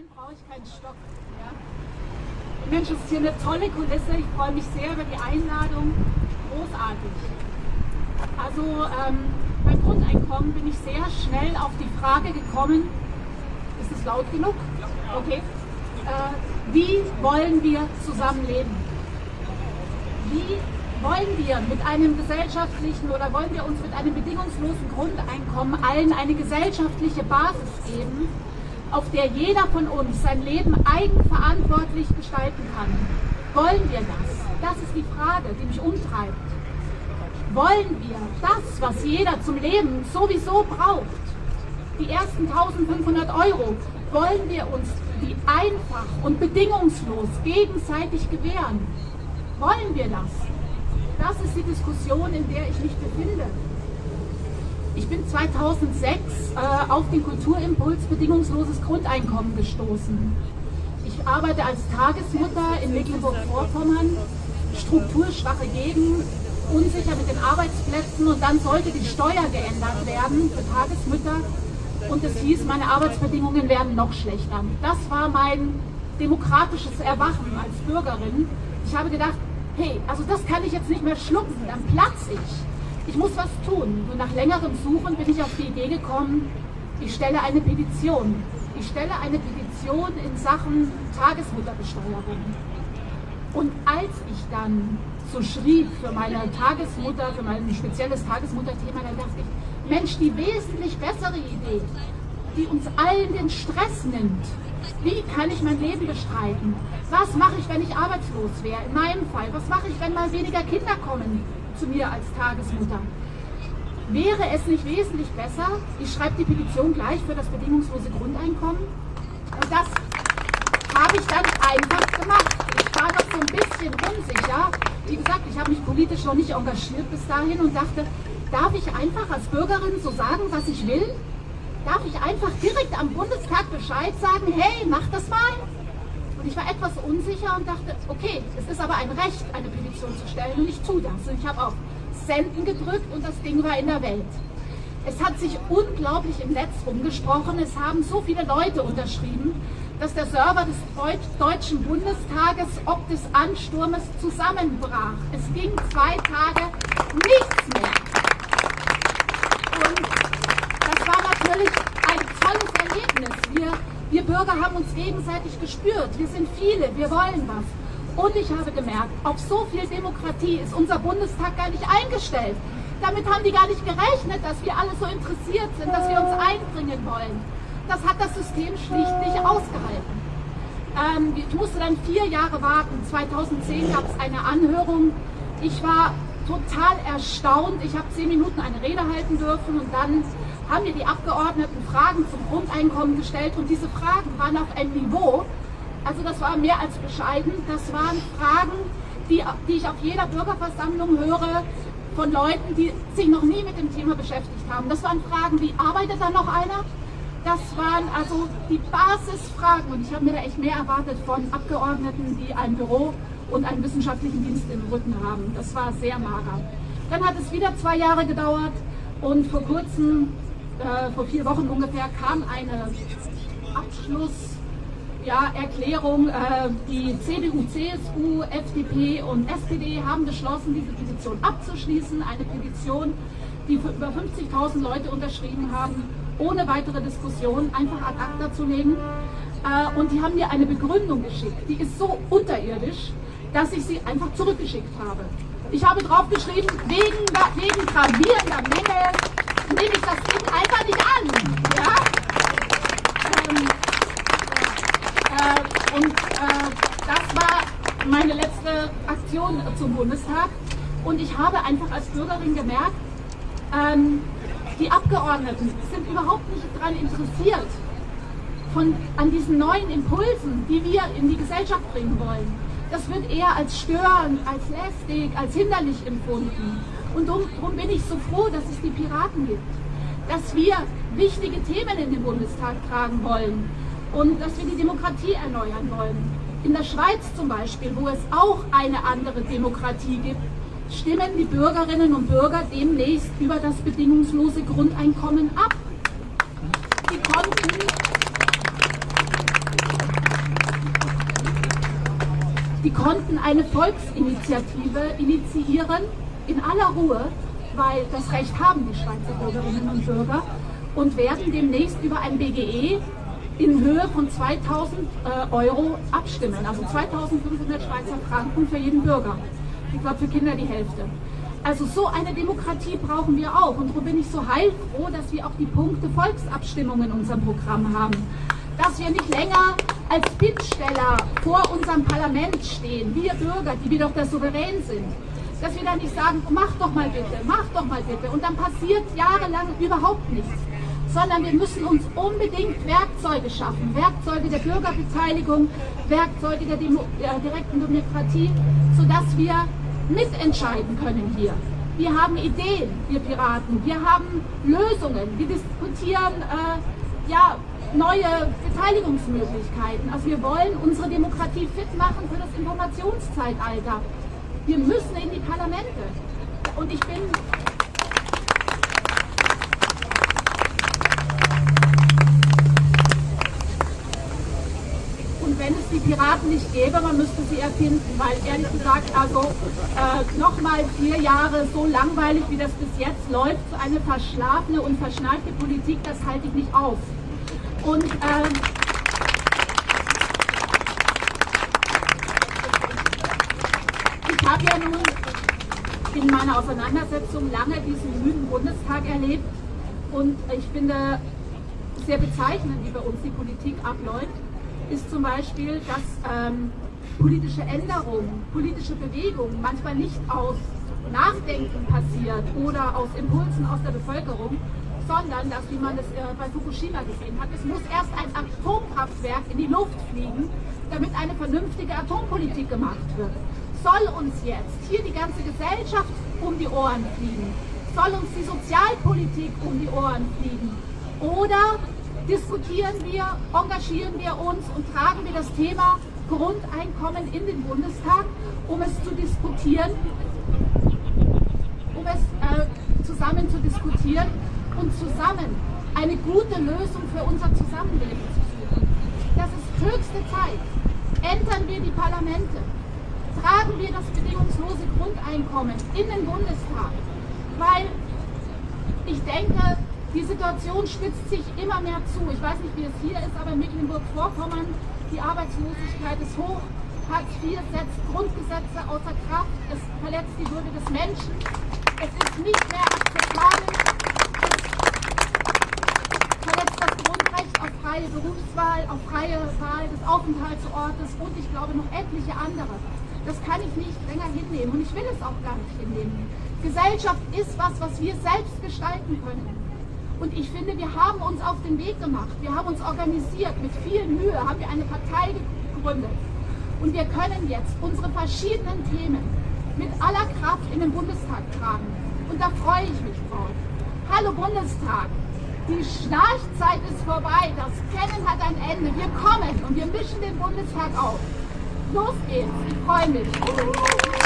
sehen brauche ich keinen Stock. Ja? Mensch, es ist hier eine tolle Kulisse. Ich freue mich sehr über die Einladung. Großartig. Also ähm, beim Grundeinkommen bin ich sehr schnell auf die Frage gekommen, ist es laut genug? Okay. Äh, wie wollen wir zusammenleben? Wie wollen wir mit einem gesellschaftlichen oder wollen wir uns mit einem bedingungslosen Grundeinkommen allen eine gesellschaftliche Basis geben, auf der jeder von uns sein Leben eigenverantwortlich gestalten kann. Wollen wir das? Das ist die Frage, die mich umtreibt. Wollen wir das, was jeder zum Leben sowieso braucht, die ersten 1500 Euro, wollen wir uns die einfach und bedingungslos gegenseitig gewähren? Wollen wir das? Das ist die Diskussion, in der ich mich befinde. Ich bin 2006 äh, auf den Kulturimpuls bedingungsloses Grundeinkommen gestoßen. Ich arbeite als Tagesmutter in Mecklenburg-Vorpommern, strukturschwache Gegend, unsicher mit den Arbeitsplätzen und dann sollte die Steuer geändert werden für Tagesmütter und es hieß, meine Arbeitsbedingungen werden noch schlechter. Das war mein demokratisches Erwachen als Bürgerin. Ich habe gedacht, hey, also das kann ich jetzt nicht mehr schlucken, dann platze ich ich muss was tun. Und nach längerem Suchen bin ich auf die Idee gekommen, ich stelle eine Petition. Ich stelle eine Petition in Sachen Tagesmutterbesteuerung. Und als ich dann so schrieb für meine Tagesmutter, für mein spezielles Tagesmutterthema, dann dachte ich, Mensch, die wesentlich bessere Idee, die uns allen den Stress nimmt. Wie kann ich mein Leben bestreiten? Was mache ich, wenn ich arbeitslos wäre? In meinem Fall. Was mache ich, wenn mal weniger Kinder kommen? Zu mir als Tagesmutter. Wäre es nicht wesentlich besser, ich schreibe die Petition gleich für das bedingungslose Grundeinkommen und das habe ich dann einfach gemacht. Ich war noch so ein bisschen unsicher. Wie gesagt, ich habe mich politisch noch nicht engagiert bis dahin und dachte, darf ich einfach als Bürgerin so sagen, was ich will? Darf ich einfach direkt am Bundestag Bescheid sagen, hey, mach das mal? Und ich war etwas unsicher und dachte, okay, es ist aber ein Recht, eine Petition zu stellen und ich tue das. Und ich habe auf Senden gedrückt und das Ding war in der Welt. Es hat sich unglaublich im Netz rumgesprochen. Es haben so viele Leute unterschrieben, dass der Server des Deutschen Bundestages ob des Ansturmes zusammenbrach. Es ging zwei Tage nichts mehr. Und das war natürlich ein tolles Erlebnis. Wir wir Bürger haben uns gegenseitig gespürt. Wir sind viele, wir wollen was. Und ich habe gemerkt, auf so viel Demokratie ist unser Bundestag gar nicht eingestellt. Damit haben die gar nicht gerechnet, dass wir alle so interessiert sind, dass wir uns einbringen wollen. Das hat das System schlicht nicht ausgehalten. Ähm, ich musste dann vier Jahre warten. 2010 gab es eine Anhörung. Ich war total erstaunt. Ich habe zehn Minuten eine Rede halten dürfen und dann haben mir die Abgeordneten Fragen zum Grundeinkommen gestellt und diese Fragen waren auf einem Niveau, also das war mehr als bescheiden, das waren Fragen, die, die ich auf jeder Bürgerversammlung höre von Leuten, die sich noch nie mit dem Thema beschäftigt haben. Das waren Fragen wie, arbeitet da noch einer? Das waren also die Basisfragen und ich habe mir da echt mehr erwartet von Abgeordneten, die ein Büro und einen wissenschaftlichen Dienst im Rücken haben. Das war sehr mager. Dann hat es wieder zwei Jahre gedauert und vor kurzem äh, vor vier Wochen ungefähr kam eine Abschlusserklärung. Ja, äh, die CDU, CSU, FDP und SPD haben beschlossen, diese Petition abzuschließen. Eine Petition, die über 50.000 Leute unterschrieben haben, ohne weitere Diskussion einfach ad acta zu legen. Äh, und die haben mir eine Begründung geschickt, die ist so unterirdisch, dass ich sie einfach zurückgeschickt habe. Ich habe draufgeschrieben, wegen, wegen gravierender Mängel nehme ich das nicht an. Ja? Ähm, äh, und äh, das war meine letzte Aktion zum Bundestag. Und ich habe einfach als Bürgerin gemerkt, ähm, die Abgeordneten sind überhaupt nicht daran interessiert, von, an diesen neuen Impulsen, die wir in die Gesellschaft bringen wollen. Das wird eher als störend, als lästig, als hinderlich empfunden. Und darum bin ich so froh, dass es die Piraten gibt. Dass wir wichtige Themen in den Bundestag tragen wollen und dass wir die Demokratie erneuern wollen. In der Schweiz zum Beispiel, wo es auch eine andere Demokratie gibt, stimmen die Bürgerinnen und Bürger demnächst über das bedingungslose Grundeinkommen ab. Die konnten Die konnten eine Volksinitiative initiieren in aller Ruhe, weil das Recht haben die Schweizer Bürgerinnen und Bürger und werden demnächst über ein BGE in Höhe von 2000 äh, Euro abstimmen, also 2500 Schweizer Franken für jeden Bürger. Ich glaube für Kinder die Hälfte. Also so eine Demokratie brauchen wir auch und darum bin ich so heilfroh, dass wir auch die Punkte Volksabstimmung in unserem Programm haben. Dass wir nicht länger als Bittsteller vor unserem Parlament stehen, wir Bürger, die wir doch der Souverän sind. Dass wir dann nicht sagen, mach doch mal bitte, mach doch mal bitte und dann passiert jahrelang überhaupt nichts sondern wir müssen uns unbedingt Werkzeuge schaffen, Werkzeuge der Bürgerbeteiligung, Werkzeuge der, Demo der direkten Demokratie, sodass wir mitentscheiden können hier. Wir haben Ideen, wir Piraten, wir haben Lösungen, wir diskutieren äh, ja, neue Beteiligungsmöglichkeiten. Also wir wollen unsere Demokratie fit machen für das Informationszeitalter. Wir müssen in die Parlamente. Und ich bin wenn es die Piraten nicht gäbe, man müsste sie erfinden, weil ehrlich gesagt, also äh, nochmal vier Jahre so langweilig, wie das bis jetzt läuft, so eine verschlafene und verschneite Politik, das halte ich nicht aus. Und äh, ich habe ja nun in meiner Auseinandersetzung lange diesen müden Bundestag erlebt und ich finde sehr bezeichnend, wie bei uns die Politik abläuft ist zum Beispiel, dass ähm, politische Änderungen, politische Bewegungen manchmal nicht aus Nachdenken passiert oder aus Impulsen aus der Bevölkerung, sondern dass, wie man es äh, bei Fukushima gesehen hat, es muss erst ein Atomkraftwerk in die Luft fliegen, damit eine vernünftige Atompolitik gemacht wird. Soll uns jetzt hier die ganze Gesellschaft um die Ohren fliegen? Soll uns die Sozialpolitik um die Ohren fliegen? Oder diskutieren wir, engagieren wir uns und tragen wir das Thema Grundeinkommen in den Bundestag, um es zu diskutieren, um es äh, zusammen zu diskutieren und zusammen eine gute Lösung für unser Zusammenleben zu suchen. Das ist höchste Zeit. Ändern wir die Parlamente. Tragen wir das bedingungslose Grundeinkommen in den Bundestag. Weil ich denke, die Situation spitzt sich immer mehr zu. Ich weiß nicht, wie es hier ist, aber in Mecklenburg-Vorpommern, die Arbeitslosigkeit ist hoch. Hartz IV setzt Grundgesetze außer Kraft. Es verletzt die Würde des Menschen. Es ist nicht mehr akzeptabel. Es verletzt das Grundrecht auf freie Berufswahl, auf freie Wahl des Aufenthaltsortes und ich glaube noch etliche andere. Das kann ich nicht länger hinnehmen und ich will es auch gar nicht hinnehmen. Gesellschaft ist was, was wir selbst gestalten können. Und ich finde, wir haben uns auf den Weg gemacht. Wir haben uns organisiert. Mit viel Mühe haben wir eine Partei gegründet. Und wir können jetzt unsere verschiedenen Themen mit aller Kraft in den Bundestag tragen. Und da freue ich mich drauf. Hallo Bundestag! Die Schnarchzeit ist vorbei. Das Kennen hat ein Ende. Wir kommen und wir mischen den Bundestag auf. Los geht's. Ich freue mich.